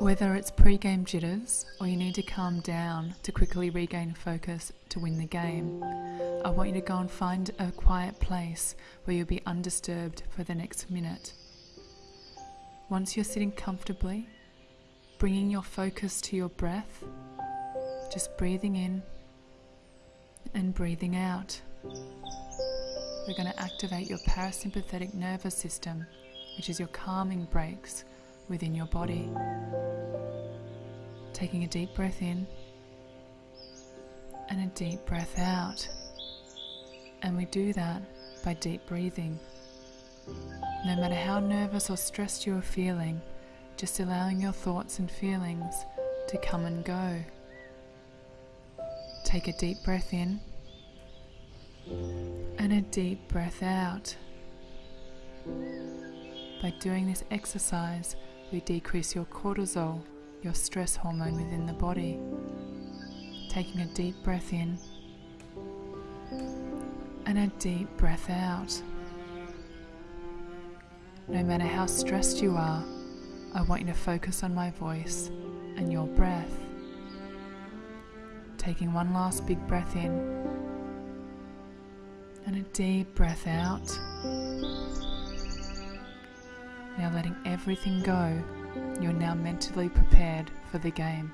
Whether it's pre game jitters or you need to calm down to quickly regain focus to win the game, I want you to go and find a quiet place where you'll be undisturbed for the next minute. Once you're sitting comfortably, bringing your focus to your breath, just breathing in and breathing out. We're going to activate your parasympathetic nervous system, which is your calming brakes within your body. Taking a deep breath in and a deep breath out. And we do that by deep breathing. No matter how nervous or stressed you are feeling, just allowing your thoughts and feelings to come and go. Take a deep breath in and a deep breath out. By doing this exercise, we decrease your cortisol, your stress hormone within the body. Taking a deep breath in and a deep breath out. No matter how stressed you are, I want you to focus on my voice and your breath. Taking one last big breath in and a deep breath out. Now letting everything go, you're now mentally prepared for the game.